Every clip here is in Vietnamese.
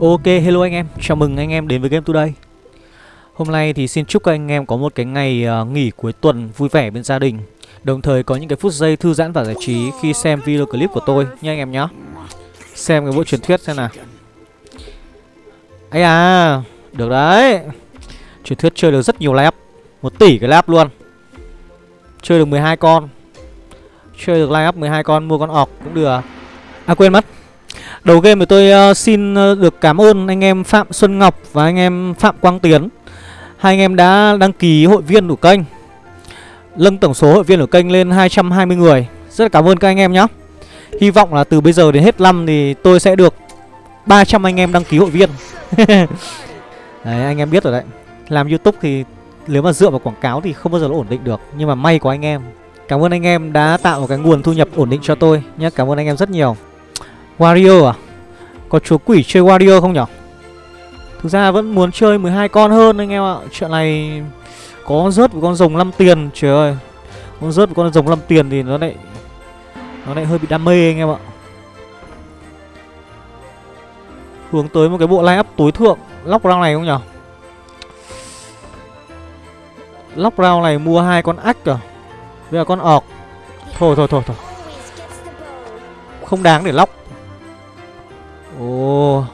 Ok, hello anh em, chào mừng anh em đến với Game Today. Hôm nay thì xin chúc các anh em có một cái ngày uh, nghỉ cuối tuần vui vẻ bên gia đình. Đồng thời có những cái phút giây thư giãn và giải trí khi xem video clip của tôi nha anh em nhé Xem cái bộ truyền thuyết xem nào. Ấy à, được đấy. Truyền thuyết chơi được rất nhiều lap một tỷ cái lap luôn. Chơi được 12 con. Chơi được line up 12 con, mua con ọc cũng được. À quên mất. Đầu game thì tôi uh, xin ờ, được cảm ơn anh em Phạm Xuân Ngọc và anh em Phạm Quang Tiến. Hai anh em đã đăng ký hội viên của kênh Lâng tổng số hội viên của kênh lên 220 người. Rất là cảm ơn các anh em nhé Hy vọng là từ bây giờ đến hết năm thì tôi sẽ được 300 anh em đăng ký hội viên. Đấy anh em biết rồi đấy. Làm Youtube thì nếu mà dựa vào quảng cáo thì không bao giờ nó ổn định được Nhưng mà may của anh em. Cảm ơn anh em đã tạo một cái nguồn thu nhập ổn định cho tôi nhé Cảm ơn anh em rất nhiều. Warrior à? Có chúa quỷ chơi Warrior không nhở? Thực ra vẫn muốn chơi 12 con hơn anh em ạ. Chuyện này có rớt một con rồng 5 tiền, Trời ơi. Con rớt một con rồng 5 tiền thì nó lại Nó lại hơi bị đam mê anh em ạ. Hướng tới một cái bộ line up tối thượng. Lóc round này không nhở? Lóc round này mua hai con ách à? Bây giờ con ọc. Thôi thôi thôi thôi. Không đáng để lóc. Ồ.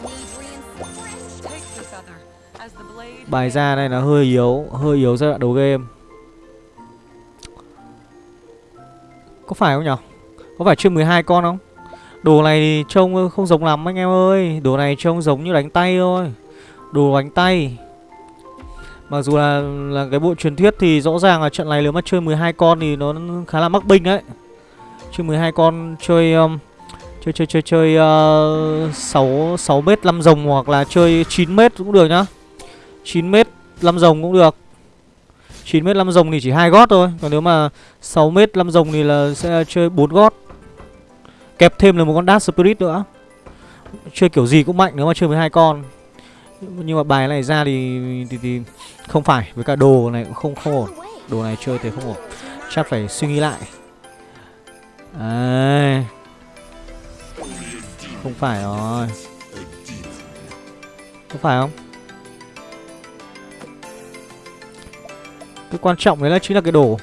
Bài ra này nó hơi yếu Hơi yếu giai đoạn đầu game. Có phải không nhở? Có phải chuyên 12 con không? Đồ này trông không giống lắm anh em ơi. Đồ này trông giống như đánh tay thôi. Đồ đánh tay. Mặc dù là là cái bộ truyền thuyết thì rõ ràng là trận này nếu mà chơi 12 con thì nó khá là mắc binh đấy. Chơi 12 con chơi um, chơi chơi chơi chơi ờ, sáu sáu mét năm rồng hoặc là chơi 9 mét cũng được nhá. 9 mét năm rồng cũng được. 9 mét năm rồng thì chỉ hai gót thôi, còn nếu mà 6 mét năm rồng thì là sẽ chơi 4 gót. Kẹp thêm là một con dash Spirit nữa. Chơi kiểu gì cũng mạnh nếu mà chơi 12 con nhưng mà bài này ra thì, thì thì không phải với cả đồ này cũng không không ổn đồ này chơi thì không ổn chắc phải suy nghĩ lại Đấy không phải rồi. Không phải không? Cái quan trọng đấy là chính là cái đồ.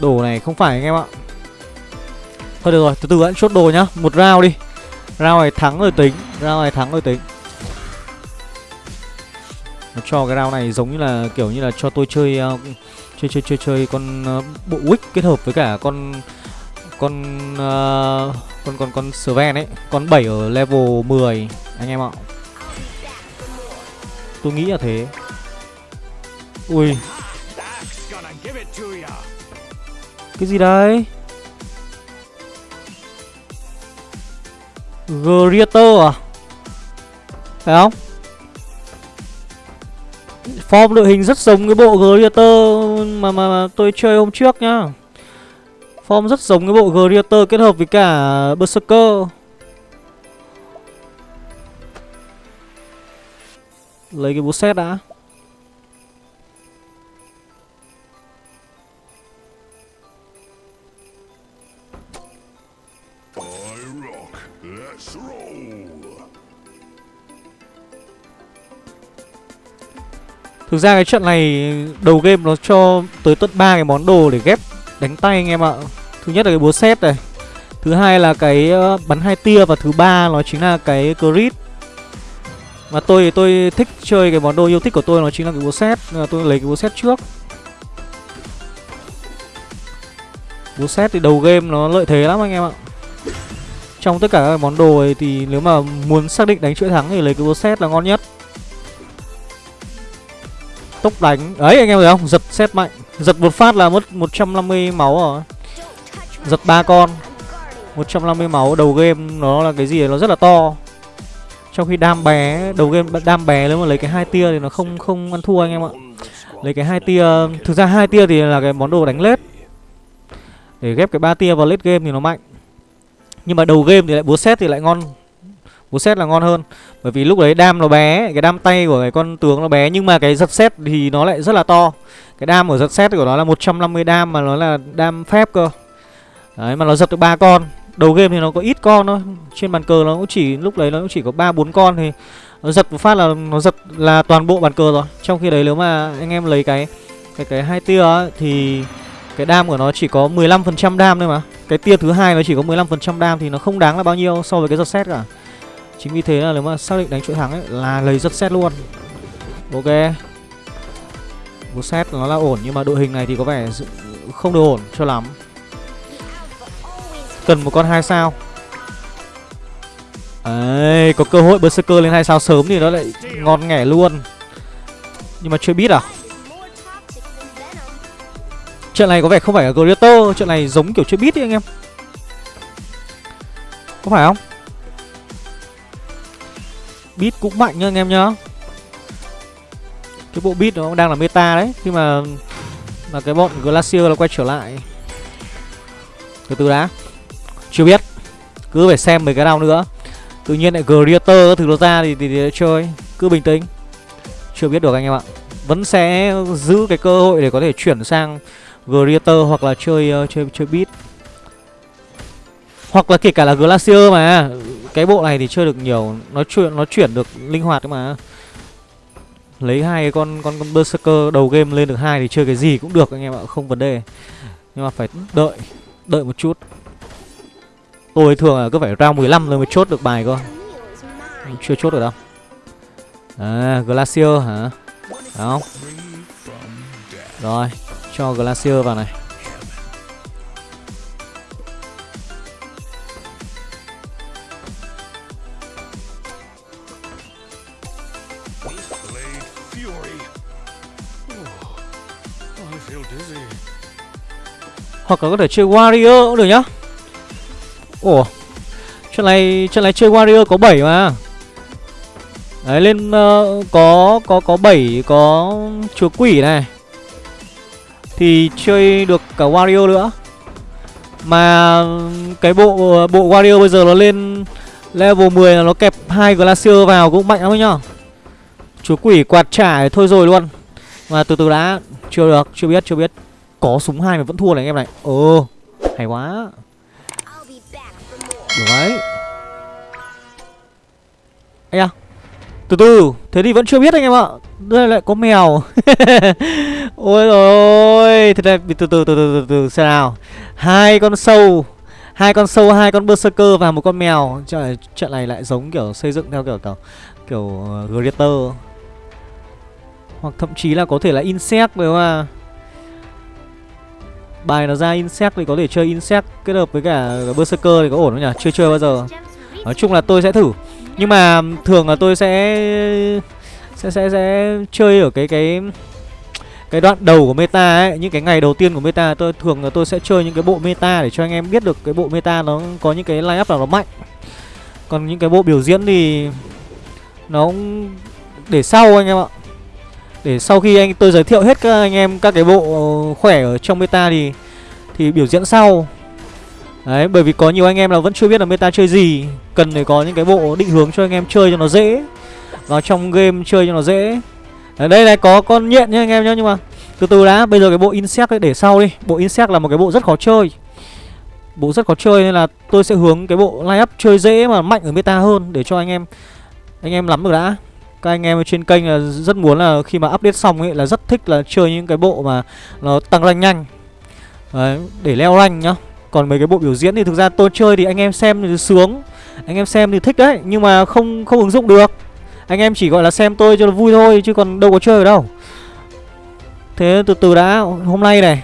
Đồ này không phải anh em ạ. Thôi được rồi, từ từ hãy chốt đồ nhá. Một rau đi. Rau này thắng rồi tính. Rau này thắng rồi tính. Nó cho cái round này giống như là kiểu như là cho tôi chơi uh, chơi chơi chơi chơi con uh, bộ wick kết hợp với cả con con uh, con con con Sven ấy, con 7 ở level 10 anh em ạ. Tôi nghĩ là thế. Ui, Cái gì đấy Greater à? Phải không? Form đội hình rất giống cái bộ Greater mà, mà, mà tôi chơi hôm trước nhá. Form rất giống cái bộ Greater kết hợp với cả Berserker. Lấy cái búa set đã. Thực ra cái trận này đầu game nó cho tới tận ba cái món đồ để ghép đánh tay anh em ạ. Thứ nhất là cái búa xét này. Thứ hai là cái ờ, bắn hai tia và thứ ba nó chính là cái crit. Mà tôi tôi thích chơi cái món đồ yêu thích của tôi nó chính là cái búa xét, nên ờ, là tôi lấy cái búa xét trước. Búa xét thì đầu game nó lợi thế lắm anh em ạ. Trong tất cả các món đồ ấy thì nếu mà muốn xác định đánh chuỗi thắng thì lấy cái búa xét là ngon nhất. Tốc đánh. Ấy, anh em thấy không? Giật xét mạnh. Giật một phát là mất 150 máu rồi. Giật ba con. 150 máu. Đầu game nó là cái gì? Nó rất là to. Trong khi đam bé, Đầu game đam bé nếu mà lấy cái hai tia thì nó không không ăn thua anh em ạ. Lấy cái hai tia, Thực ra hai tia thì là cái món đồ đánh lết. Để ghép cái ba tia vào lết game thì nó mạnh. Nhưng mà đầu game thì lại búa xét thì lại ngon. Búa xét là ngon hơn. Bởi vì lúc đấy đam nó bé Cái đam tay của cái con tướng nó bé Nhưng mà cái giật xét thì nó lại rất là to. Cái đam của giật xét của nó là 150 đam Mà nó là đam phép cơ. Đấy mà nó giật được ba con. Đầu game thì nó có ít con thôi. Trên bàn cờ nó cũng chỉ Lúc đấy nó cũng chỉ có ba bốn con thì Nó giật một phát là nó giật là toàn bộ bàn cờ rồi. Trong khi đấy nếu mà anh em lấy cái Cái cái hai tia ấy, thì Cái đam của nó chỉ có 15% đam thôi mà. Cái tia thứ hai nó chỉ có 15% đam Thì nó không đáng là bao nhiêu so với cái giật xét cả. Chính vì thế là nếu mà xác định đánh chuỗi thắng ấy Là lấy rất xét luôn. Ok. Một xét nó là ổn Nhưng mà đội hình này thì có vẻ không được ổn cho lắm. Cần một con hai sao. Đấy, có cơ hội Berserker lên hai sao sớm thì nó lại ngon nghẻ luôn. Nhưng mà chưa biết à? Trận này có vẻ không phải là Greater Trận này giống kiểu chưa biết đi anh em. Có phải không? Beat cũng mạnh nha anh em nhá. Cái bộ beat nó đang là meta đấy Khi mà Là cái bọn Glacier nó quay trở lại. Từ từ đã. Chưa biết. Cứ phải xem mấy cái nào nữa. Tự nhiên lại Greater thứ nó ra thì, thì, thì chơi. Cứ bình tĩnh. Chưa biết được anh em ạ. Vẫn sẽ giữ cái cơ hội để có thể chuyển sang Greater hoặc là chơi uh, chơi chơi beat. Hoặc là kể cả là Glacier mà. Cái bộ này thì chơi được nhiều Nó chuyển nó chuyển được linh hoạt mà. Lấy hai con con con Berserker đầu game lên được hai thì chơi cái gì cũng được anh em ạ, không vấn đề. Nhưng mà phải đợi, đợi một chút. Tôi thường là cứ phải round 15 rồi mới chốt được bài cơ. Chưa chốt được đâu. À Glacier hả? Đó. Không Rồi Cho Glacier vào này. Hoặc là có thể chơi Warrior cũng được nhá. Ủa Trận này trận này chơi Warrior có 7 mà. Đấy lên uh, có có có 7 có chúa quỷ này. Thì chơi được cả Warrior nữa. Mà cái bộ bộ Warrior bây giờ nó lên level 10 là nó kẹp hai Glacier vào cũng mạnh lắm ấy nhá. Chúa quỷ quạt trả thôi rồi luôn. Mà từ từ đã Chưa được, chưa biết, chưa biết. Có súng hai mà vẫn thua này anh em này. Ồ, hay quá. Được đấy. Ây à Từ từ Thế thì vẫn chưa biết anh em ạ. Đây lại có mèo. Ôi rồi ôi. Thế này từ từ từ từ từ từ xem nào. Hai con sâu. Hai con sâu hai con berserker và một con mèo. Trời trận này lại giống kiểu xây dựng theo kiểu kiểu Kiểu uh, Greater. Hoặc thậm chí là có thể là insect đúng không à Bài nó ra insect thì có thể chơi insect kết hợp với cả berserker thì có ổn không nhỉ? Chưa chơi bao giờ. Nói chung là tôi sẽ thử. Nhưng mà thường là tôi sẽ sẽ sẽ sẽ chơi ở cái cái cái đoạn đầu của meta ấy, những cái ngày đầu tiên của meta tôi thường là tôi sẽ chơi những cái bộ meta để cho anh em biết được cái bộ meta nó có những cái line up nào nó mạnh. Còn những cái bộ biểu diễn thì nó để sau anh em ạ. Để sau khi anh tôi giới thiệu hết các anh em các cái bộ khỏe ở trong meta thì thì biểu diễn sau. Đấy, bởi vì có nhiều anh em là vẫn chưa biết là meta chơi gì, cần phải có những cái bộ định hướng cho anh em chơi cho nó dễ. Vào trong game chơi cho nó dễ. Ở đây này có con nhện nha anh em nhá nhưng mà từ từ đã, bây giờ cái bộ insect ấy để sau đi. Bộ insect là một cái bộ rất khó chơi. Bộ rất khó chơi nên là tôi sẽ hướng cái bộ line up chơi dễ mà mạnh ở meta hơn để cho anh em anh em nắm được đã các anh em trên kênh là rất muốn là khi mà update xong ấy là rất thích là chơi những cái bộ mà nó tăng rank nhanh. Đấy, để leo rank nhá. Còn mấy cái bộ biểu diễn thì thực ra tôi chơi thì anh em xem thì sướng. Anh em xem thì thích đấy Nhưng mà không không ứng dụng được. Anh em chỉ gọi là xem tôi cho nó vui thôi Chứ còn đâu có chơi ở đâu. Thế từ từ đã Hôm nay này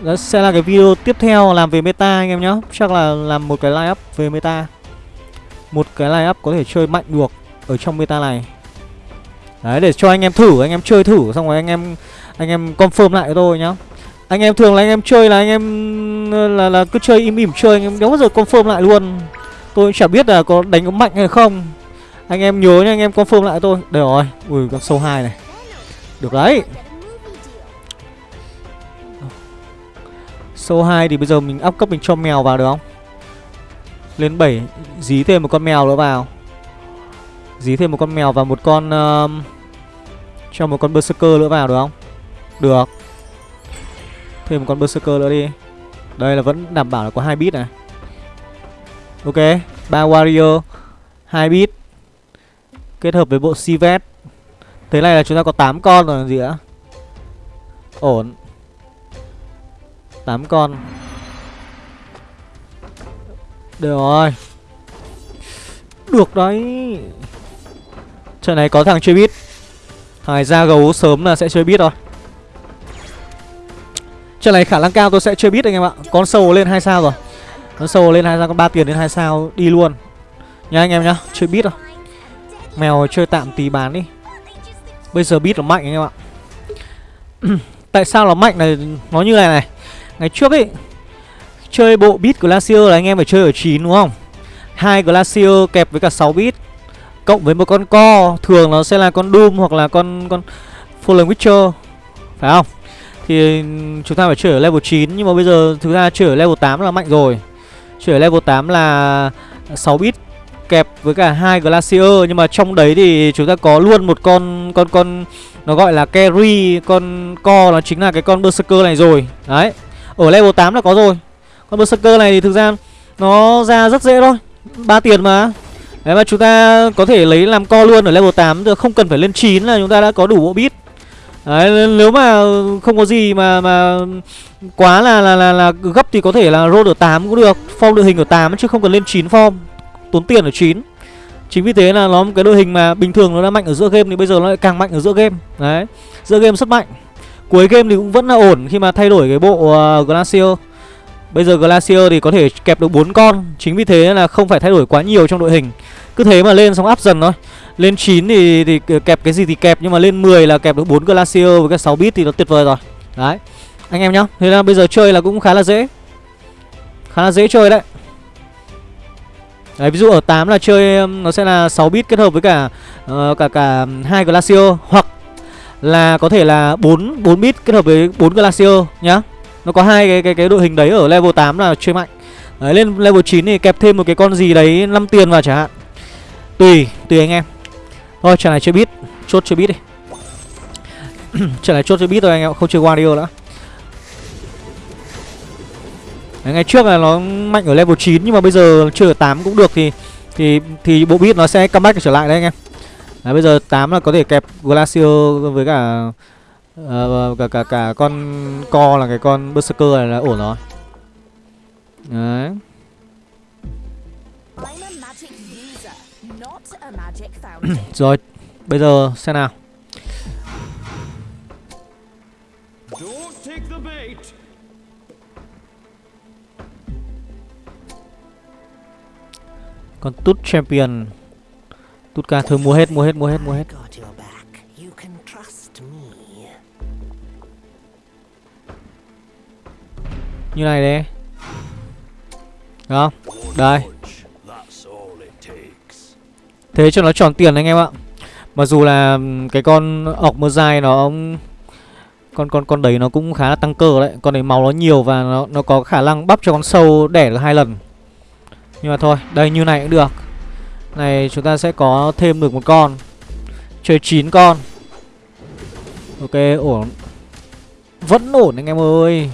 Đó sẽ là cái video tiếp theo làm về meta anh em nhá. Chắc là làm một cái line up về meta. Một cái line up có thể chơi mạnh được Ở trong meta này. Đấy để cho anh em thử, anh em chơi thử xong rồi anh em anh em confirm lại cho tôi nhá. Anh em thường là anh em chơi là anh em là là cứ chơi im ỉm chơi anh em đéo bao giờ confirm lại luôn. Tôi chả biết là có đánh có mạnh hay không. Anh em nhớ nha anh em confirm lại tôi. Đây rồi. Ui con sâu hai này. Được đấy. Sâu 2 thì bây giờ mình up cấp mình cho mèo vào được không? Lên 7 dí thêm một con mèo nữa vào Dí thêm một con mèo và một con uh, Cho một con berserker nữa vào được không? Được. Thêm một con berserker nữa đi. Đây là vẫn đảm bảo là có hai bit này. Ok ba warrior hai bit Kết hợp với bộ Sivet. Thế này là chúng ta có 8 con rồi gì ạ? Ổn. 8 con. Được rồi. Được đấy. Trận này có thằng chơi bit. Thằng ra gấu sớm là sẽ chơi bit rồi. Trận này khả năng cao tôi sẽ chơi bit anh em ạ. Con sâu lên 2 sao rồi. Con sâu lên 2 sao, con 3 tiền đến 2 sao Đi luôn. Nha anh em nhá, chơi bit rồi. Mèo chơi tạm tí bán đi. Bây giờ bit nó mạnh anh em ạ. Tại sao nó mạnh này? Nó như này này. Ngày trước ấy Chơi bộ bit Glacier là anh em phải chơi ở 9 đúng không? Hai Glacier kẹp với cả 6 bit. Cộng với một con co, Thường nó sẽ là con Doom hoặc là con con Fallen Witcher, Phải không? Thì chúng ta phải chơi ở level 9 Nhưng mà bây giờ thực ra chơi ở level 8 là mạnh rồi. Chơi ở level 8 là 6 bit, kẹp với cả hai glacier, nhưng mà trong đấy thì chúng ta có luôn một con con con, nó gọi là carry, con co nó chính là cái con berserker này rồi. Đấy, ở level 8 là có rồi. Con berserker này thì thực ra nó ra rất dễ thôi, ba tiền mà đấy mà chúng ta có thể lấy làm co luôn ở level 8 được không cần phải lên 9 là chúng ta đã có đủ bộ bit. Đấy, nếu mà không có gì mà mà quá là là là, là gấp thì có thể là roll ở 8 cũng được, form đội hình ở 8 chứ không cần lên 9 form tốn tiền ở 9 Chính vì thế là nó một cái đội hình mà bình thường nó đã mạnh ở giữa game thì bây giờ nó lại càng mạnh ở giữa game. Đấy Giữa game rất mạnh. Cuối game thì cũng vẫn là ổn khi mà thay đổi cái bộ uh, Glacier. Bây giờ Glacier thì có thể kẹp được 4 con. Chính vì thế là không phải thay đổi quá nhiều trong đội hình. Cứ thế mà lên xong áp dần thôi. Lên 9 thì, thì kẹp cái gì thì kẹp Nhưng mà lên 10 là kẹp được 4 Glacier với cái 6 bit thì nó tuyệt vời rồi. Đấy. Anh em nhá. Thế là bây giờ chơi là cũng khá là dễ. Khá là dễ chơi đấy. Đấy, ví dụ ở 8 là chơi nó sẽ là 6 bit kết hợp với cả uh, cả cả hai Glacier. Hoặc là có thể là 4 4 bit kết hợp với 4 Glacier nhá. Nó có hai cái cái cái đội hình đấy ở level 8 là chơi mạnh. Đấy, lên level 9 thì kẹp thêm một cái con gì đấy 5 tiền vào chẳng hạn. Tùy, tùy anh em. Thôi, trận này chơi bit, chốt chơi bit đi. trận này chốt chơi bit thôi anh em, không chơi Wario nữa. Đấy, ngày trước là nó mạnh ở level 9 nhưng mà bây giờ chơi ở 8 cũng được thì thì thì bộ beat nó sẽ comeback trở lại đấy anh em. Đấy, bây giờ 8 là có thể kẹp Glacier với cả uh, cả cả cả con co là cái con berserker này là ổn rồi. Đấy. rồi, bây giờ xem nào. Còn tút champion Tút ca thôi mua hết mua hết mua hết mua hết Như này đấy Được không? Đây. Thế cho nó tròn tiền anh em ạ. Mặc dù là cái con ọc mơ dài nó con con con đấy nó cũng khá là tăng cơ đấy. Con đấy máu nó nhiều và nó nó có khả năng bắp cho con sâu đẻ được hai lần. Nhưng mà thôi, đây như này cũng được. Này chúng ta sẽ có thêm được một con. Chơi 9 con. Ok, ổn. Vẫn ổn anh em ơi.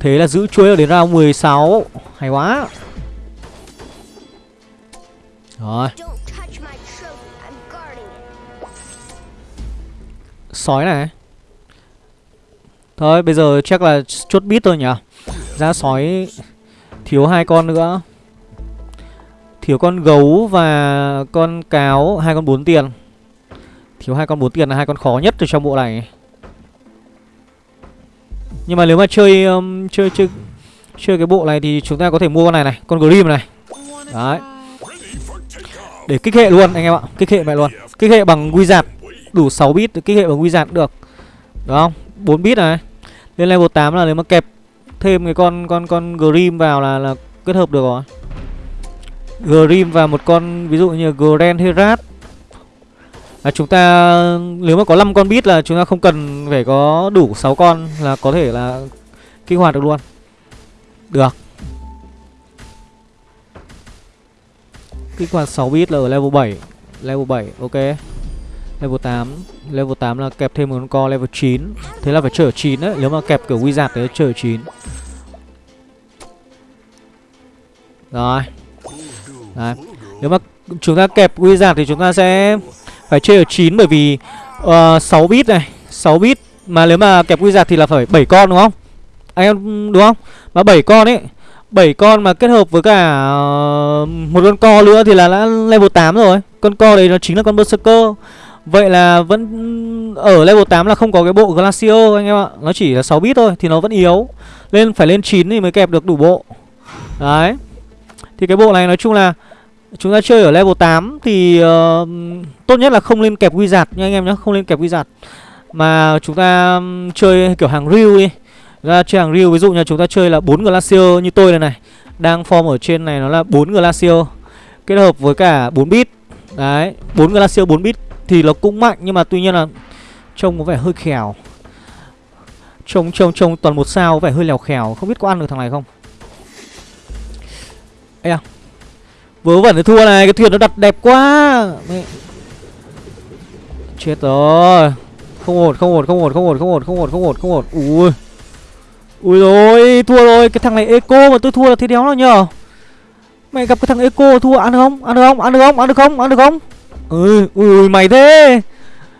Thế là giữ chuối đến round 16 Hay quá. Rồi. Sói này. Thôi, bây giờ chắc là chốt bit thôi nhỉ? Ra sói Thiếu hai con nữa. Thiếu con gấu và con cáo, hai con bốn tiền. Thiếu hai con bốn tiền là hai con khó nhất từ trong bộ này. Nhưng mà nếu mà chơi um, chơi chơi chơi cái bộ này thì chúng ta có thể mua con này này, con Grim này. Đấy. Để kích hệ luôn anh em ạ, kích hệ mẹ luôn. Kích hệ bằng Wizard đủ 6 bit kích hệ bằng Wizard được. đúng không? 4 bit này. Lên level 8 là nếu mà kẹp thêm cái con con con Grim vào là là kết hợp được rồi. Grim và một con ví dụ như Grand Herat à, chúng ta nếu mà có 5 con bit là chúng ta không cần phải có đủ 6 con là có thể là kích hoạt được luôn. Được. Kích hoạt 6 bit là ở level 7. Level 7 ok Level 8 Level 8 là kẹp thêm một con co level 9 Thế là phải chơi 9 đấy Nếu mà kẹp kiểu wizard thì chơi 9 Rồi Đấy. Nếu mà chúng ta kẹp wizard thì chúng ta sẽ phải chơi ở 9 bởi vì ờ, uh, 6 bit này 6 bit Mà nếu mà kẹp quy wizard thì là phải 7 con đúng không? Anh em đúng không? Mà 7 con ấy 7 con mà kết hợp với cả uh, một con co nữa thì là đã level 8 rồi. Con co đấy nó chính là con Berserker. Vậy là vẫn ở level 8 là không có cái bộ Glacier anh em ạ. Nó chỉ là 6 bit thôi thì nó vẫn yếu. Lên phải lên 9 thì mới kẹp được đủ bộ. Đấy. Thì cái bộ này nói chung là Chúng ta chơi ở level 8 thì uh, tốt nhất là không lên kẹp wizard nha anh em nhé Không lên kẹp wizard. Mà chúng ta chơi kiểu hàng real đi. Ra chơi hàng real ví dụ như chúng ta chơi là 4 glacier như tôi này này đang form ở trên này nó là 4 glacier kết hợp với cả 4 bit đấy 4 glacier 4 bit thì nó cũng mạnh nhưng mà tuy nhiên là trông có vẻ hơi khèo. Trông trông trông toàn một sao có vẻ hơi lèo khèo không biết có ăn được thằng này không? Ê à Vớ vẩn thì thua này, Cái thuyền nó đặt đẹp quá. Mẹ. Chết rồi. Không ổn không ổn không ổn không ổn không ổn không ổn không ổn không ổn. Ui. Ui rồi, thua rồi. Cái thằng này eco mà tôi thua là thế đéo nào nhờ. Mày gặp cái thằng eco thua ăn được không? Ăn được không? Ăn được không? Ăn được không? Ăn được không? Ừ, ui ui, mày thế.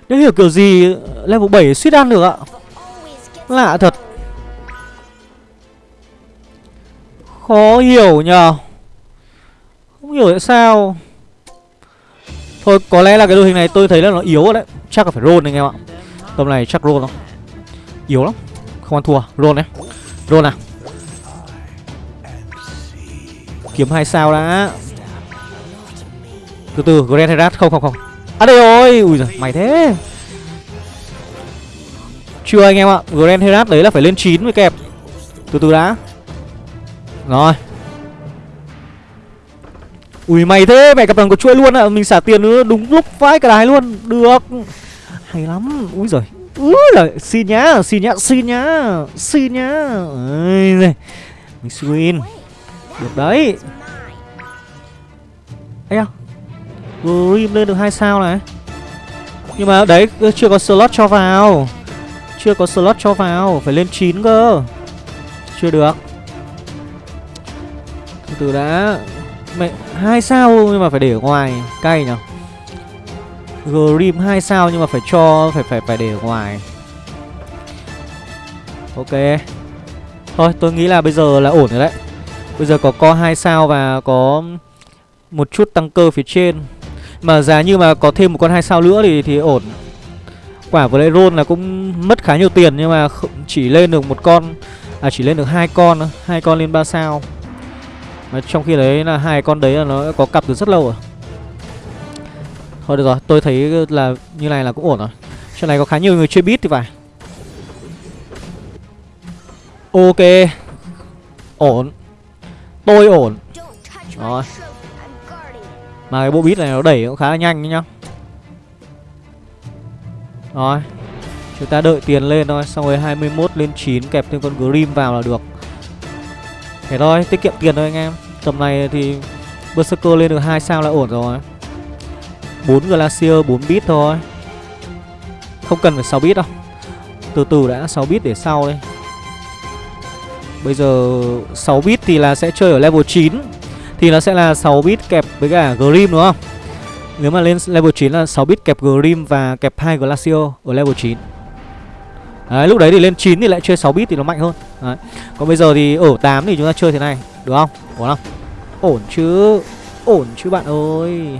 Nếu hiểu kiểu gì, level 7 suýt ăn được ạ. Lạ thật. Khó hiểu nhờ. Không hiểu tại sao. Thôi, có lẽ là cái đội hình này tôi thấy là nó yếu rồi đấy. Chắc là phải roll anh em ạ. Tầm này chắc roll không Yếu lắm. Không ăn thua. Roll đấy Roll nào. Kiếm hai sao đã. Từ từ, Grand Herat. Không không không. À đây rồi. Ui giời mày thế. Chưa anh em ạ. Grand Herat đấy là phải lên 9 mới kẹp. Từ từ đã. Rồi. Ui mày thế mẹ gặp thằng có chuỗi luôn ạ à. Mình xả tiền nữa đúng lúc vãi cả đài luôn Được Hay lắm úi giời Úi giời, xin nhá, xin nhá, xin nhá, xin nhá. Ây giời. Mình win. Được đấy. Ây à. Grim lên được hai sao này. Nhưng mà đấy chưa có slot cho vào. Chưa có slot cho vào, phải lên 9 cơ. Chưa được. Từ từ đã. Mẹ hai sao nhưng mà phải để ở ngoài, cay nhở. Grim hai sao nhưng mà phải cho phải phải phải để ở ngoài. Ok. Thôi, tôi nghĩ là bây giờ là ổn rồi đấy. Bây giờ có co hai sao và có một chút tăng cơ phía trên. Mà giá như mà có thêm một con hai sao nữa thì thì ổn. Quả vừa lại roll là cũng mất khá nhiều tiền nhưng mà chỉ lên được một con à chỉ lên được hai con, hai con lên ba sao. Mà trong khi đấy là hai con đấy là nó có cặp từ rất lâu rồi. Thôi được rồi, tôi thấy là như này là cũng ổn rồi. Chỗ này có khá nhiều người chơi bit thì phải. Ok. Ổn. Tôi ổn. Rồi. Mà cái bộ bit này nó đẩy cũng khá là nhanh nhá. Rồi. Chúng ta đợi tiền lên thôi Xong rồi 21 lên 9 kẹp thêm con Grim vào là được. Thế thôi, tiết kiệm tiền thôi anh em. Tầm này thì Berserker lên được 2 sao là ổn rồi. 4 Glacier 4 bit thôi. Không cần phải 6 bit đâu. Từ từ đã 6 bit để sau đây Bây giờ 6 bit thì là sẽ chơi ở level 9 Thì nó sẽ là 6 bit kẹp với cả Grim đúng không? Nếu mà lên level 9 là 6 bit kẹp Grim và kẹp 2 Glacier ở level 9 Đấy, lúc đấy thì lên 9 thì lại chơi 6 bit thì nó mạnh hơn. Đấy. Còn bây giờ thì ở 8 thì chúng ta chơi thế này Được không? Ổn không? Ổn chứ Ổn chứ bạn ơi.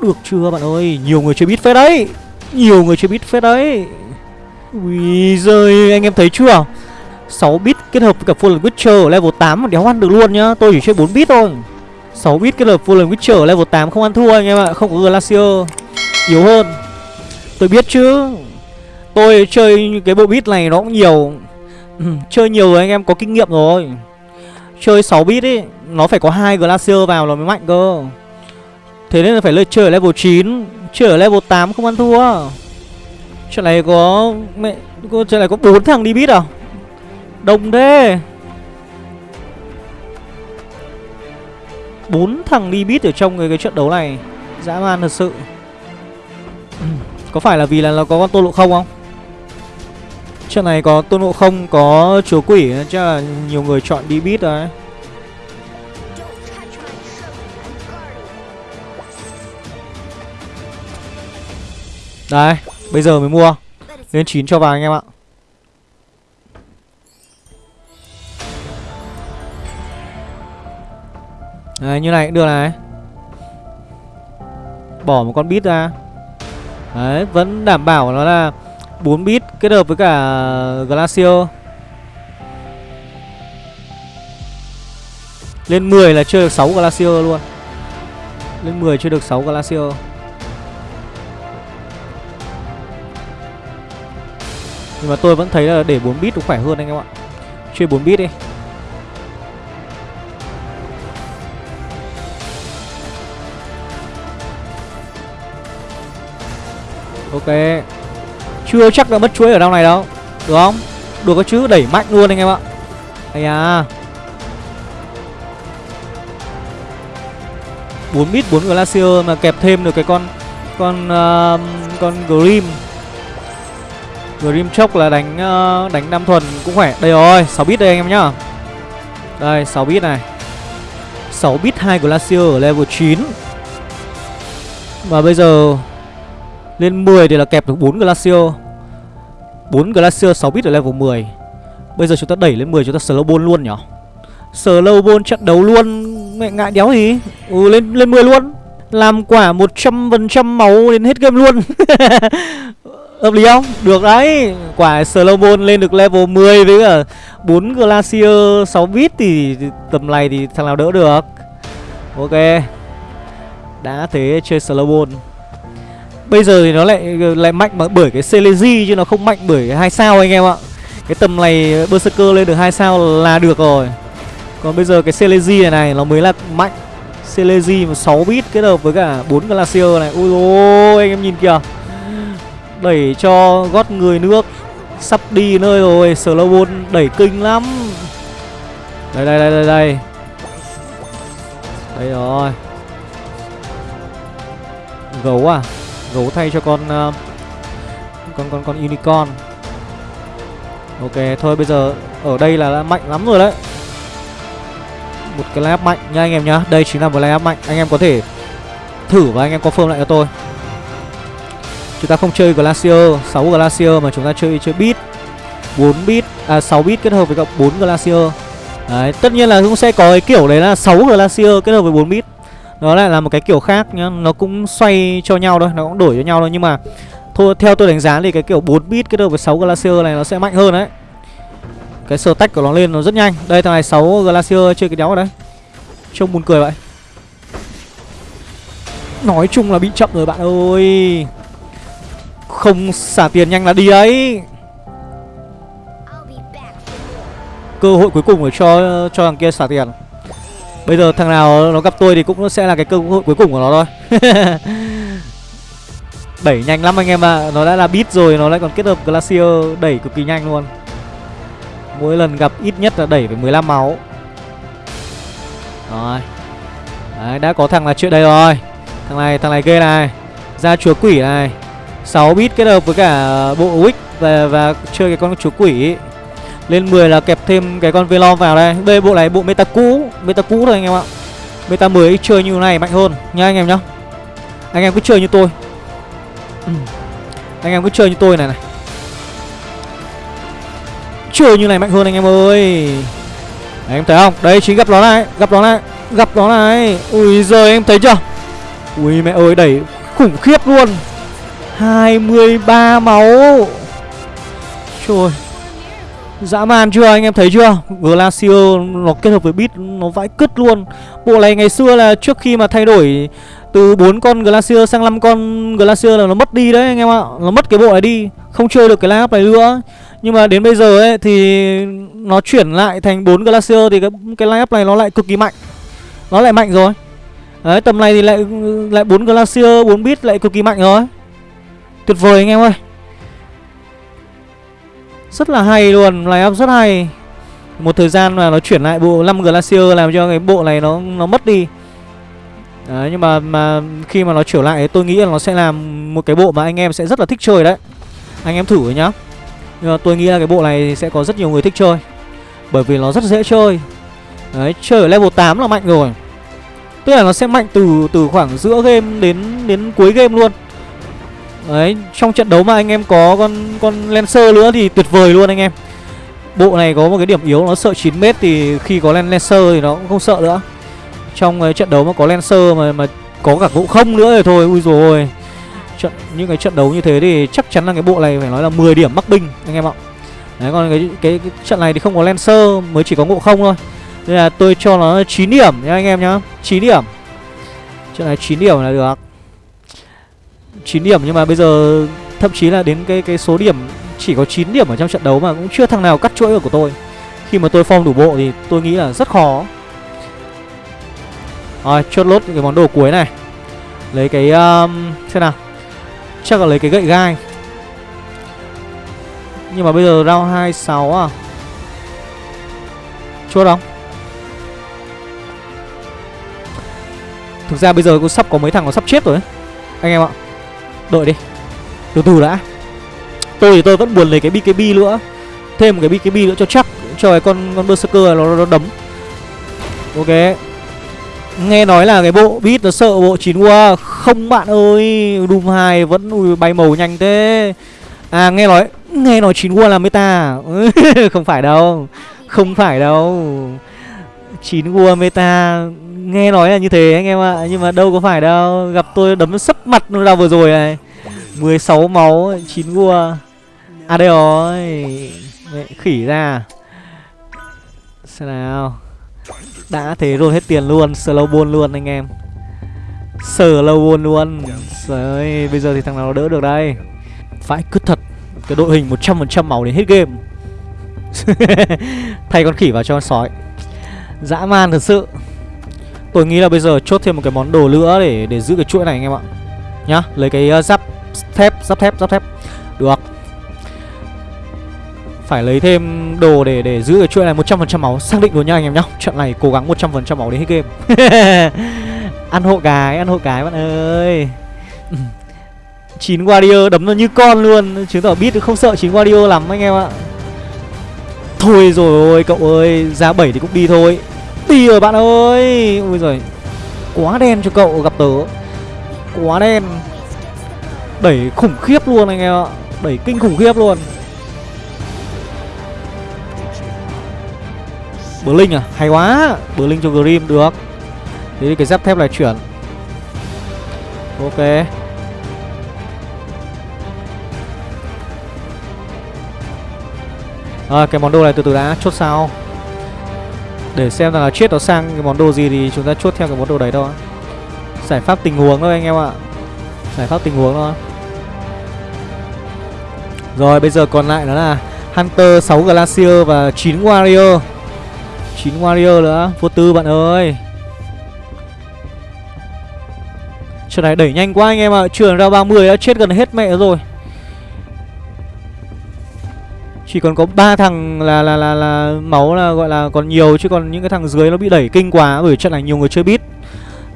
Được chưa bạn ơi? Nhiều người chơi bit phết đấy. Nhiều người chơi bit phết đấy. Ui giời anh em thấy chưa? 6 bit kết hợp với cả Fallen Witcher ở level 8 mà đéo ăn được luôn nhá. Tôi chỉ chơi 4 bit thôi. 6 bit kết hợp Fallen Witcher ở level 8 không ăn thua anh em ạ Không có Glacier. Yếu hơn. Tôi biết chứ. Tôi chơi cái bộ bit này nó cũng nhiều. Ừ, Chơi nhiều rồi anh em có kinh nghiệm rồi. Chơi 6 bit ấy Nó phải có hai Glacier vào là mới mạnh cơ. Thế nên là phải lên chơi ở level 9 Chơi ở level 8 không ăn thua. Chuyện này có mẹ Chuyện này có bốn thằng đi bit à? Đông thế. Bốn thằng đi bit ở trong cái, cái trận đấu này. Dã man thật sự. Ừ, có phải là vì là nó có con tô lộ không không? Trận này có tôn ngộ không, Có chúa quỷ, Chắc là nhiều người chọn đi bít rồi Đấy Bây giờ mới mua. Lên 9 cho vào anh em ạ. Đấy, như này cũng được này. Bỏ một con bit ra. Đấy, vẫn đảm bảo nó là 4 bit kết hợp với cả Glacier. Lên 10 là chơi được 6 Glacier luôn. Lên 10 chơi được 6 Glacier. Nhưng mà tôi vẫn thấy là để 4 bit cũng khỏe hơn anh em ạ. Chơi 4 bit đi. Ok. Chưa chắc đã mất chuỗi ở đâu này đâu. Được không? Được có chứ đẩy mạnh luôn anh em ạ. Ây à 4 bit 4 Glacier mà kẹp thêm được cái con Con uh, Con Grim. Grim chốc là đánh uh, đánh năm thuần cũng khỏe. Đây rồi 6 bit đây anh em nhá. Đây 6 bit này. 6 bit 2 Glacier ở level 9 Và bây giờ lên 10 thì là kẹp được 4 Glacier. 4 Glacier 6 bit ở level 10 Bây giờ chúng ta đẩy lên 10 chúng ta slow ball luôn nhỉ? Slow ball trận đấu luôn, Mẹ ngại đéo gì? Ừ lên lên 10 luôn. Làm quả 100% máu đến hết game luôn. Hợp lý không? Được đấy. Quả slow ball lên được level 10 với cả 4 Glacier 6 bit thì tầm này thì thằng nào đỡ được? Ok. Đã thế chơi slow ball Bây giờ thì nó lại lại mạnh bởi cái Celeji chứ nó không mạnh bởi hai sao anh em ạ. Cái tầm này Berserker lên được hai sao là được rồi. Còn bây giờ cái Celeji này này nó mới là mạnh. Celeji mà 6 bit kết hợp với cả 4 Glacier này. Ui ôi anh em nhìn kìa. Đẩy cho gót người nước sắp đi nơi rồi, Slowbone đẩy kinh lắm. Đây đây đây đây đây. Đây rồi. Gấu à? Gấu thay cho con uh, con con con unicorn. Ok thôi bây giờ ở đây là đã mạnh lắm rồi đấy. Một cái layup mạnh nha anh em nhá. Đây chính là một layup mạnh. Anh em có thể thử và anh em confirm lại cho tôi. Chúng ta không chơi glacier 6 glacier mà chúng ta chơi chơi bit 4 bit à 6 bit kết hợp với cả 4 glacier. Đấy tất nhiên là cũng sẽ có cái kiểu đấy là 6 glacier kết hợp với 4 bit nó lại là một cái kiểu khác nhá Nó cũng xoay cho nhau thôi Nó cũng đổi cho nhau thôi. Nhưng mà thôi theo tôi đánh giá thì cái kiểu 4 bit kết hợp với 6 Glacier này nó sẽ mạnh hơn đấy. Cái sơ tách của nó lên nó rất nhanh. Đây thằng này 6 Glacier chơi cái đéo ở đấy. Trông buồn cười vậy. Nói chung là bị chậm rồi bạn ơi. Không xả tiền nhanh là đi đấy, Cơ hội cuối cùng để cho cho thằng kia xả tiền. Bây giờ thằng nào nó gặp tôi thì cũng sẽ là cái cơ hội cuối cùng của nó thôi. Đẩy nhanh lắm anh em ạ. À. Nó đã là beat rồi Nó lại còn kết hợp Glacier Đẩy cực kỳ nhanh luôn. Mỗi lần gặp ít nhất là đẩy phải 15 máu. Rồi. Đấy đã có thằng là chuyện đây rồi. Thằng này thằng này ghê này. Ra chúa quỷ này. 6 bit kết hợp với cả bộ Wick và, và chơi cái con chúa quỷ lên 10 là kẹp thêm cái con Velom vào đây. Đây bộ này bộ meta cũ. Meta cũ thôi anh em ạ. Meta mới chơi như này mạnh hơn nha anh em nhá. Anh em cứ chơi như tôi. Anh em cứ chơi như tôi này này. Chơi như này mạnh hơn anh em ơi. Đấy, em thấy không? Đây chính gặp nó này Gặp nó này Gặp nó này. Ui giời em thấy chưa? Ui mẹ ơi đẩy khủng khiếp luôn. 23 máu. Trời. Dã man chưa anh em thấy chưa? Glacier nó kết hợp với bit nó vãi cứt luôn. Bộ này ngày xưa là trước khi mà thay đổi Từ 4 con Glacier sang 5 con Glacier là nó mất đi đấy anh em ạ. Nó mất cái bộ này đi Không chơi được cái lineup này nữa. Nhưng mà đến bây giờ ấy thì Nó chuyển lại thành 4 Glacier Thì cái, cái lineup này nó lại cực kỳ mạnh. Nó lại mạnh rồi. Đấy tầm này thì lại lại 4 Glacier 4 bit lại cực kỳ mạnh rồi. Tuyệt vời anh em ơi rất là hay luôn, line up rất hay. Một thời gian mà nó chuyển lại bộ 5 Glacier làm cho cái bộ này nó nó mất đi. Đấy, nhưng mà mà khi mà nó trở lại tôi nghĩ là nó sẽ làm một cái bộ mà anh em sẽ rất là thích chơi đấy. Anh em thử nhá. Nhưng mà tôi nghĩ là cái bộ này sẽ có rất nhiều người thích chơi. Bởi vì nó rất dễ chơi. Đấy, chơi ở level 8 là mạnh rồi. Tức là nó sẽ mạnh từ từ khoảng giữa game đến đến cuối game luôn. Đấy, trong trận đấu mà anh em có con con Lancer nữa thì tuyệt vời luôn anh em. Bộ này có một cái điểm yếu nó sợ 9m thì khi có Lancer thì nó cũng không sợ nữa. Trong cái trận đấu mà có Lancer mà mà có cả ngộ không nữa thì thôi, ui rồi trận Những cái trận đấu như thế thì chắc chắn là cái bộ này phải nói là 10 điểm mắc binh anh em ạ. Đấy, còn cái, cái, cái trận này thì không có Lancer mới chỉ có ngộ không thôi. Nên là tôi cho nó 9 điểm nha anh em nhá 9 điểm. Trận này 9 điểm là được. 9 điểm nhưng mà bây giờ thậm chí là đến cái cái số điểm chỉ có 9 điểm ở trong trận đấu mà cũng chưa thằng nào cắt chuỗi được của tôi. Khi mà tôi form đủ bộ thì tôi nghĩ là rất khó. Rồi, chốt lốt cái món đồ cuối này. Lấy cái um, xem nào. Chắc là lấy cái gậy gai. Nhưng mà bây giờ round 26 à. Chốt không? Thực ra bây giờ cũng sắp có mấy thằng nó sắp chết rồi ấy. Anh em ạ Đợi đi. Từ từ đã. Tôi thì tôi vẫn buồn lấy cái BKB nữa. Thêm một cái BKB nữa cho chắc. Cho cái con con Berserker nó, nó đấm. Ok. Nghe nói là cái bộ beat nó sợ bộ chín qua Không bạn ơi. Doom 2 vẫn ui, bay màu nhanh thế. À nghe nói Nghe nói chín qua là meta. Không phải đâu. Không phải đâu. Chín qua meta nghe nói là như thế anh em ạ. Nhưng mà đâu có phải đâu. Gặp tôi đấm sấp mặt nó ra vừa rồi này. 16 máu chín vua. À đây rồi. Mẹ, khỉ ra. Xem nào. Đã thế rồi hết tiền luôn. Slow ball luôn anh em. Slow ball luôn. Rồi bây giờ thì thằng nào đỡ được đây? Phải cứ thật. Cái đội hình 100% máu đến hết game. Thay con khỉ vào cho con sói. Dã man thật sự. Tôi nghĩ là bây giờ chốt thêm một cái món đồ nữa để để giữ cái chuỗi này anh em ạ. Nhá, lấy cái uh, giáp thép, giáp thép, giáp thép. Được. Phải lấy thêm đồ để để giữ cái chuỗi này 100% máu. Xác định luôn nha anh em nhá. Trận này cố gắng 100% máu đến hết game. Ăn hộ gái, ăn hộ cái bạn ơi. Chín Warrior đấm nó như con luôn. Chứng tỏ biết không sợ chín Warrior lắm anh em ạ. Thôi rồi ôi cậu ơi Giá 7 thì cũng đi thôi tì rồi bạn ơi. Ui giời Quá đen cho cậu gặp tớ. Quá đen. Đẩy khủng khiếp luôn anh em ạ. Đẩy kinh khủng khiếp luôn. Bờ Linh à? Hay quá. Bờ Linh cho Grim được. Thế thì cái giáp thép này chuyển. Ok. À, cái món đồ này từ từ đã chốt sao. Để xem là chết nó sang cái món đồ gì thì chúng ta chốt theo cái món đồ đấy thôi. Giải pháp tình huống thôi anh em ạ. Giải pháp tình huống thôi. Rồi, bây giờ còn lại đó là Hunter 6 Glacier và 9 Warrior. 9 Warrior nữa. Vô tư bạn ơi. Trận này đẩy nhanh quá anh em ạ. À. Trường ra 30 đã chết gần hết mẹ rồi chỉ còn có ba thằng là là là là máu là gọi là còn nhiều, chứ còn những cái thằng dưới nó bị đẩy kinh quá bởi trận này nhiều người chơi bit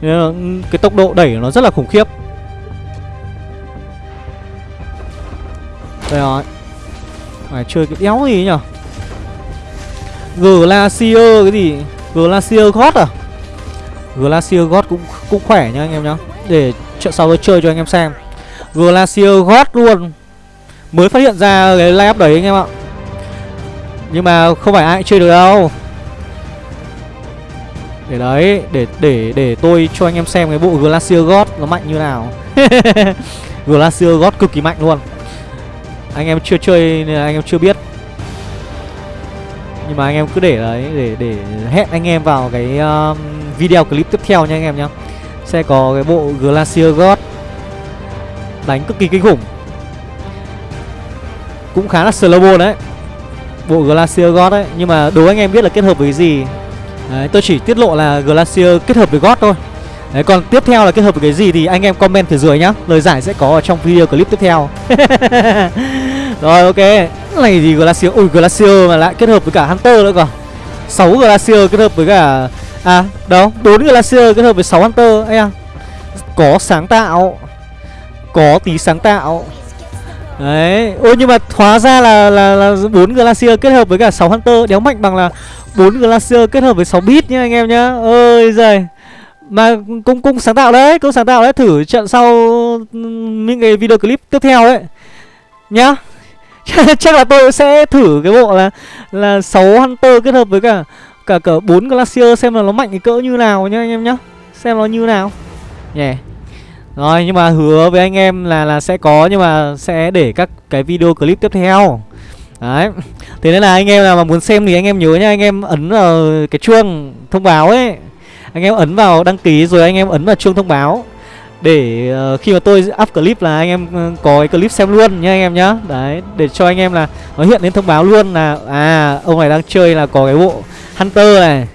nên là ừ, cái tốc độ đẩy nó rất là khủng khiếp. Đây rồi. Phải chơi cái đéo gì nhở? Glacier cái gì? Glacier God à? Glacier God cũng cũng khỏe nha anh em nhá. Để trận sau tôi chơi cho anh em xem. Glacier God luôn. Mới phát hiện ra cái lay up đấy anh em ạ nhưng mà không phải ai chơi được đâu. Để đấy Để để để tôi cho anh em xem cái bộ Glacier God nó mạnh như nào. Glacier God cực kỳ mạnh luôn. Anh em chưa chơi nên là anh em chưa biết. Nhưng mà anh em cứ để đấy Để để hẹn anh em vào cái um, video clip tiếp theo nha anh em nhá. Sẽ có cái bộ Glacier God Đánh cực kỳ kinh khủng. Cũng khá là slow đấy bộ Glacier God ấy. Nhưng mà đố anh em biết là kết hợp với gì? Đấy, tôi chỉ tiết lộ là Glacier kết hợp với God thôi. Đấy, còn tiếp theo là kết hợp với cái gì thì anh em comment phía dưới nhá. Lời giải sẽ có ở trong video clip tiếp theo. Rồi ok. Này gì Glacier, ui Glacier mà lại kết hợp với cả Hunter nữa cơ. 6 Glacier kết hợp với cả À đâu, 4 Glacier kết hợp với 6 Hunter. Ấy à có sáng tạo. Có tí sáng tạo đấy. Ôi nhưng mà hóa ra là là là bốn glacier kết hợp với cả 6 hunter. Đéo mạnh bằng là bốn glacier kết hợp với 6 bit nhá anh em nhá. Ơi giời. Mà cũng cũng sáng tạo đấy, cũng sáng tạo đấy. Thử trận sau những cái video clip tiếp theo đấy. Nhá. Chắc là tôi sẽ thử cái bộ là là 6 hunter kết hợp với cả cả cả bốn glacier xem là nó mạnh cái cỡ như nào nhá anh em nhá. Xem nó như nào. Nhè yeah rồi nhưng mà hứa với anh em là là sẽ có nhưng mà sẽ để các cái video clip tiếp theo. Đấy. Thế nên là anh em nào mà muốn xem thì anh em nhớ nha anh em ấn vào cái chuông thông báo ấy. Anh em ấn vào đăng ký rồi anh em ấn vào chuông thông báo. Để uh, khi mà tôi up clip là anh em ừ, có cái clip xem luôn nha anh em nhá. Đấy để cho anh em là nó hiện lên thông báo luôn là à ông này đang chơi là có cái bộ hunter này.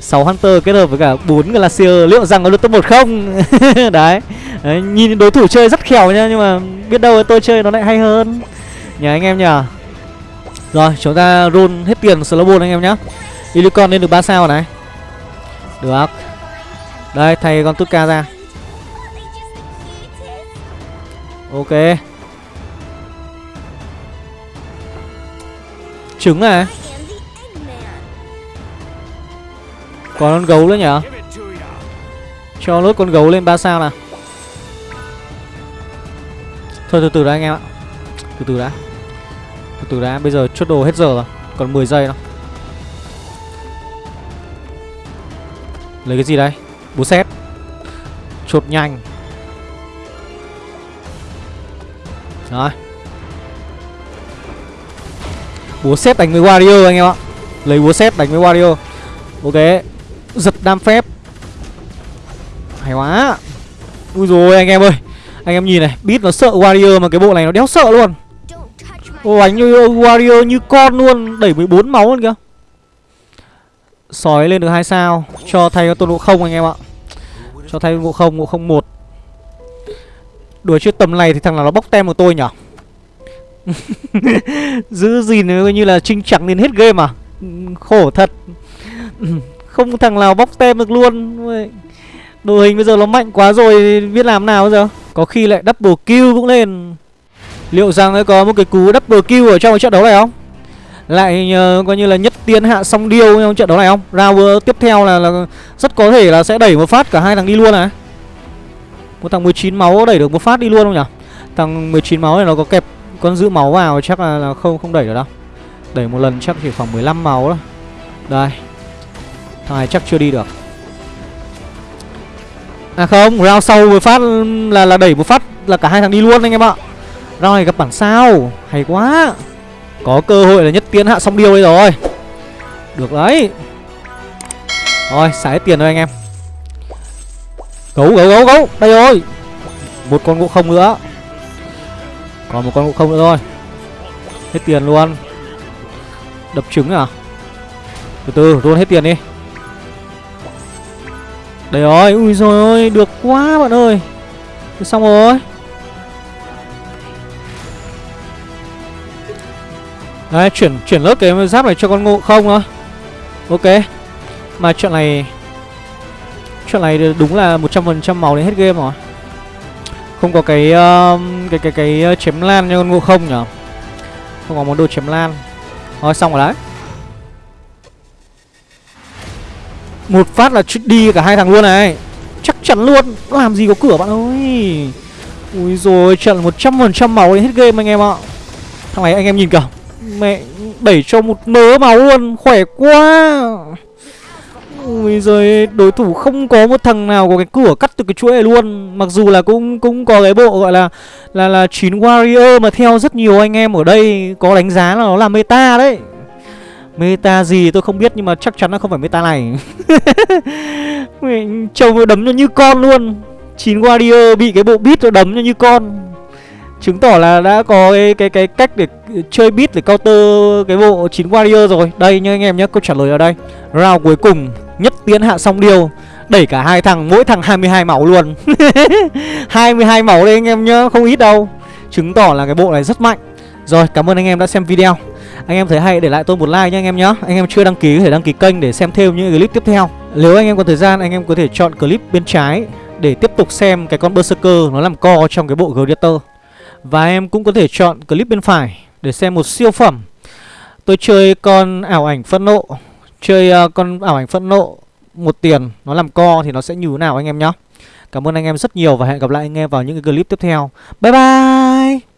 6 hunter kết hợp với cả 4 glacier, liệu rằng có được top 1 không? Đấy. đấy, nhìn đối thủ chơi rất khéo nha, nhưng mà biết đâu tôi chơi nó lại hay hơn. Nhờ anh em nhờ. Rồi, chúng ta roll hết tiền Slowbone anh em nhá. Unicorn lên được 3 sao này. Được. Đây, thay con Tutka ra. Ok. Trứng này Còn con gấu nữa nhở? Cho lốt con gấu lên 3 sao nào. Thôi, từ từ đã anh em ạ. Từ từ đã. Từ từ đã, Bây giờ chốt đồ hết giờ rồi. Còn 10 giây đâu Lấy cái gì đây? Búa xét Chốt nhanh. Rồi. Búa xét đánh với Wario anh em ạ. Lấy búa xét đánh với Wario. Ok. Giật đam phép. Hay quá. Ui rồi anh em ơi. Anh em nhìn này, Beat nó sợ Warrior mà cái bộ này nó đéo sợ luôn. Ô đánh như Warrior như con luôn, Đẩy 14 máu luôn kìa. Sói lên được hai sao, Cho thay cho tôn ngộ không anh em ạ. Cho thay ngộ không ngộ không một. Đùa chứ tầm này thì thằng nào nó bóc tem của tôi nhở? Giữ gì như là trinh chẳng đến hết game à? Khổ thật. Không thằng nào bóc tem được luôn. Đội hình bây giờ nó mạnh quá rồi Biết làm nào bây giờ? Có khi lại double kill cũng lên. Liệu rằng có một cái cú double kill ở trong cái trận đấu này không? Lại uh, coi như là nhất tiến hạ song điêu trong trận đấu này không? Round tiếp theo là, là rất có thể là sẽ đẩy một phát cả hai thằng đi luôn này một thằng 19 máu đẩy được một phát đi luôn không nhỉ thằng 19 máu này nó có kẹp con giữ máu vào chắc là, là không không đẩy được đâu. Đẩy một lần chắc chỉ khoảng 15 máu thôi. Đây thằng này chắc chưa đi được. À không, round sau một phát là là đẩy một phát là cả hai thằng đi luôn anh em ạ. Round này gặp bản sao. Hay quá. Có cơ hội là nhất tiến hạ xong điêu đây rồi. Được đấy. Rồi xả hết tiền rồi anh em. Gấu gấu gấu gấu. Đây rồi. Một con ngộ không nữa. Còn một con ngộ không nữa thôi. Hết tiền luôn. Đập trứng à? Từ từ luôn hết tiền đi đấy rồi Ui rồi ôi Được quá bạn ơi. Xong rồi. Đấy, chuyển chuyển lớp cái giáp này cho con ngộ không thôi. Ok. Mà chuyện này Chuyện này đúng là 100% máu đến hết game rồi. Không có cái uh, cái cái cái cái chém lan cho con ngộ không nhở? Không có món đồ chém lan. Thôi xong rồi đấy. Một phát là đi cả hai thằng luôn này. Chắc chắn luôn. Làm gì có cửa bạn ơi. Ui rồi trận 100% máu đến hết game anh em ạ. Thằng này anh em nhìn kìa. Mẹ, đẩy cho một mớ máu luôn. Khỏe quá. Ui giời đối thủ không có một thằng nào có cái cửa cắt từ cái chuỗi này luôn. Mặc dù là cũng cũng có cái bộ gọi là Là là 9 warrior mà theo rất nhiều anh em ở đây. Có đánh giá là nó là meta đấy. Meta gì tôi không biết nhưng mà chắc chắn là không phải meta này. Trông đấm nó như con luôn. 9 warrior bị cái bộ beat nó đấm nó như con. Chứng tỏ là đã có cái cái cái cách để chơi beat để counter cái bộ 9 warrior rồi. Đây nha anh em nhé câu trả lời ở đây. Round cuối cùng, nhất tiến hạ xong điều. Đẩy cả hai thằng, mỗi thằng 22 máu luôn. 22 máu đây anh em nhá, không ít đâu. Chứng tỏ là cái bộ này rất mạnh rồi cảm ơn anh em đã xem video anh em thấy hay để lại tôi một like nha anh em nhé Anh em chưa đăng ký có thể đăng ký kênh để xem thêm những clip tiếp theo Nếu anh em có thời gian anh em có thể chọn clip bên trái để tiếp tục xem cái con Berserker nó làm co trong cái bộ Gladiator. Và em cũng có thể chọn clip bên phải để xem một siêu phẩm. Tôi chơi con ảo ảnh phẫn nộ, chơi uh, con ảo ảnh phẫn nộ một tiền nó làm co thì nó sẽ như thế nào anh em nhá. Cảm ơn anh em rất nhiều và hẹn gặp lại anh em vào những cái clip tiếp theo. Bye bye.